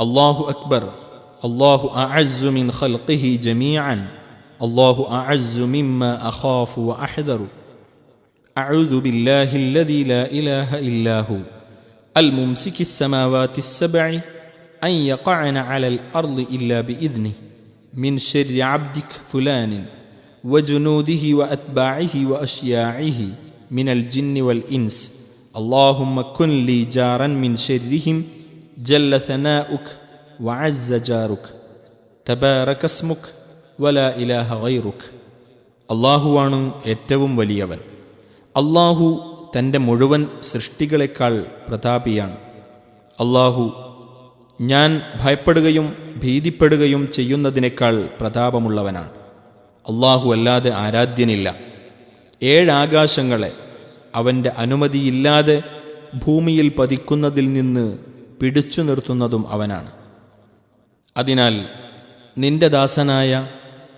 الله أكبر. الله أعز من خلقه جميعا. الله أعز مما أخاف وأحذر. أعوذ بالله الذي لا إله إلا هو. الممسك السماوات السبع أن يقعن على الأرض إلا بإذنه. من شر عبدك فلان وجنوده وأتباعه وأشياعه من الجن والإنس. اللهم كن لي جارا من شرهم جل ثناؤك وعز جارك تبارك اسمك ولا إله غيرك അള്ളാഹുവാണ് ഏറ്റവും വലിയവൻ അള്ളാഹു തൻ്റെ മുഴുവൻ സൃഷ്ടികളെക്കാൾ പ്രതാപിയാണ് അള്ളാഹു ഞാൻ ഭയപ്പെടുകയും ഭീതിപ്പെടുകയും ചെയ്യുന്നതിനേക്കാൾ പ്രതാപമുള്ളവനാണ് അള്ളാഹു അല്ലാതെ ആരാധ്യനില്ല ഏഴാകാശങ്ങളെ അവൻ്റെ അനുമതിയില്ലാതെ ഭൂമിയിൽ പതിക്കുന്നതിൽ നിന്ന് പിടിച്ചു നിർത്തുന്നതും അവനാണ്. അതിനാൽ നിന്റെ ദാസനായ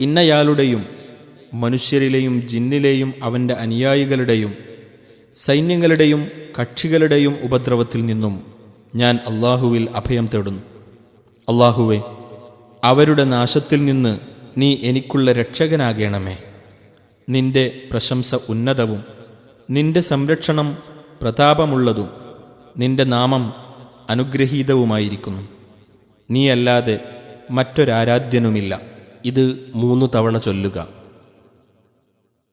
ഇന്നയാളുടെയും മനുഷ്യരിലെയും ജിന്നിലെയും അവന്റെ അനുയായികളുടെയും സൈന്യങ്ങളുടെയും കക്ഷികളുടെയും ഉപദ്രവത്തിൽ നിന്നും ഞാൻ അള്ളാഹുവിൽ അഭയം തേടുന്നു. അള്ളാഹുവെ അവരുടെ നാശത്തിൽ നിന്ന് നീ എനിക്കുള്ള രക്ഷകനാകേണമേ. നിന്റെ പ്രശംസ ഉന്നതവും നിന്റെ സംരക്ഷണം പ്രതാപമുള്ളതും നിന്റെ നാമം അനുഗ്രഹീതവുമായിരിക്കുന്നു. നീയല്ലാതെ മറ്റൊരാരാധ്യനുമില്ല. ഇത് മൂന്ന് തവണ ചൊല്ലുക.